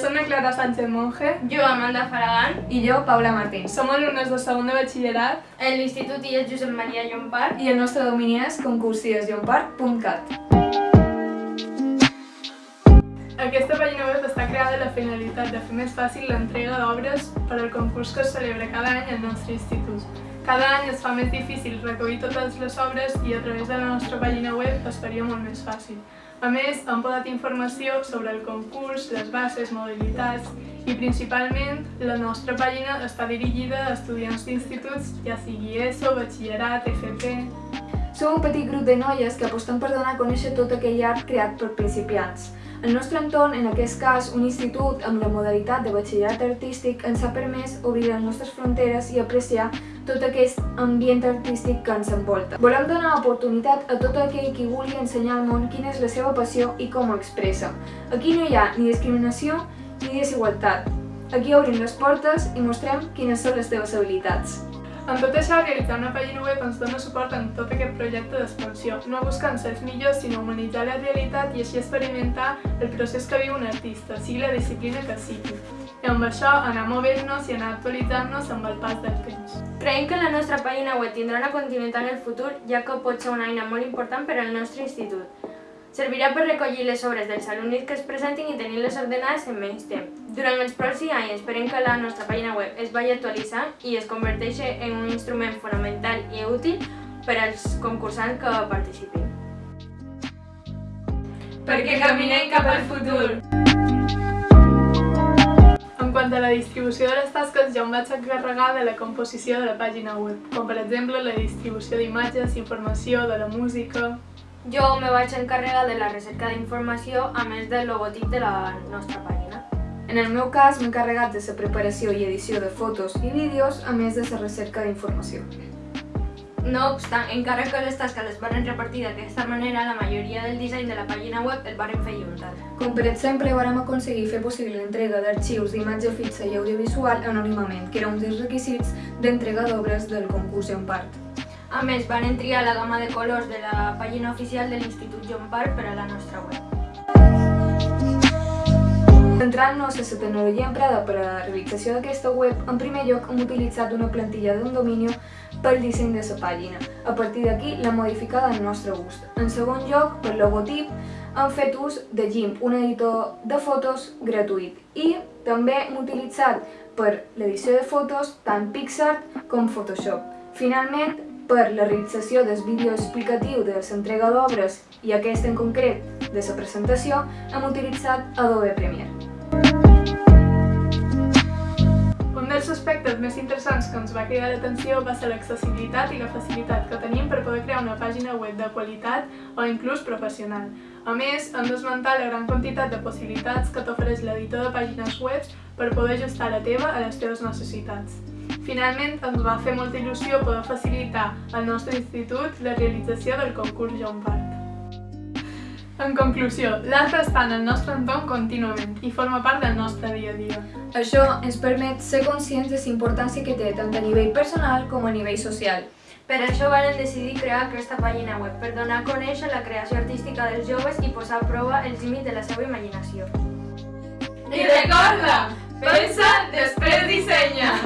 Soc la Clara Sánchez Monge Jo, Amanda Faragan, I jo, Paula Martín. som alumnes de segon de batxillerat en l'Institut IES Josep Maria Llompart. I el nostre domini és concursiesllomparc.cat. Aquesta pàgina web està creada la finalitat de fer més fàcil l'entrega d'obres per al concurs que es celebra cada any al nostre institut. Cada any es fa més difícil recollir totes les obres i a través de la nostra pàgina web es faria molt més fàcil. A més, hem posat informació sobre el concurs, les bases, modalitats i principalment la nostra pàgina està dirigida a estudiants d'instituts, ja sigui ESO, batxillerat, FP... Som un petit grup de noies que apostem per donar a conèixer tot aquell art creat per principiants. El nostre entorn, en aquest cas un institut amb la modalitat de batxillerat artístic, ens ha permès obrir les nostres fronteres i apreciar tot aquest ambient artístic que ens envolta. Volem donar oportunitat a tot aquell qui vulgui ensenyar al món quina és la seva passió i com ho expressa. Aquí no hi ha ni discriminació ni desigualtat. Aquí obrim les portes i mostrem quines són les teves habilitats. En tot això, realitzar una pàgina web ens dona suport en tot aquest projecte d'expansió, no buscant ser els millors, sinó humanitzar la realitat i així experimentar el procés que viu un artista, sigui la disciplina que sigui. I amb això anar movent-nos i anar actualitzant-nos amb el pas del temps. Creiem que la nostra pàgina web tindrà una continuïtat en el futur, ja que pot ser una eina molt important per al nostre institut. Servirà per recollir les obres dels alumnes que es presentin i tenir-les ordenades en menys temps. Durant els pròxims anys esperem que la nostra pàgina web es vagi actualitzant i es converteixi en un instrument fonamental i útil per als concursants que participin. Perquè caminem cap al futur! En quant a la distribució de les tasques, jo em vaig encarregar de la composició de la pàgina web, com per exemple la distribució d'imatges, informació, de la música... Jo me vaig encarregar de la recerca d'informació a més del logotip de la nostra pàgina. En el meu cas, m'he encarregat de la preparació i edició de fotos i vídeos, a més de la recerca d'informació. No obstant, encara que les tasques les van repartir d'aquesta manera, la majoria del disseny de la pàgina web el varen fer juntat. Com per exemple, vàrem aconseguir fer possible l'entrega d'arxius d'imatge fixa i audiovisual anònimament, que era un dels requisits d'entrega d'obres del concurs en part. A més, van triar la gamma de colors de la pàgina oficial de l'Institut John Park per a la nostra web. Centrant-nos en la tecnologia emprada per a la realització d'aquesta web, en primer lloc hem utilitzat una plantilla d'un domini pel disseny de la pàgina. A partir d'aquí l'hem modificada al nostre gust. En segon lloc, pel logotip, hem fet ús de GIMP, un editor de fotos gratuït. I també hem utilitzat per l'edició de fotos tant PixArt com Photoshop. Finalment, per la realització del vídeo explicatiu de l'entrega d'obres i aquest en concret de la presentació, hem utilitzat Adobe Premiere. Un dels aspectes més interessants que ens va cridar l'atenció va ser l'accessibilitat i la facilitat que tenim per poder crear una pàgina web de qualitat o inclús professional. A més, hem d'esmentar la gran quantitat de possibilitats que t'ofereix l'editor de pàgines web per poder ajustar la teva a les teves necessitats. Finalment, ens va fer molta il·lusió poder facilitar al nostre institut la realització del concurs John Park. En conclusió, l'art està en el nostre entorn contínuament i forma part del nostre dia a dia. Això ens permet ser conscients de la importància que té tant a nivell personal com a nivell social. Per això varen decidir crear aquesta pàgina web, per donar a conèixer la creació artística dels joves i posar a prova els límits de la seva imaginació. I recorda, pensa, després dissenya!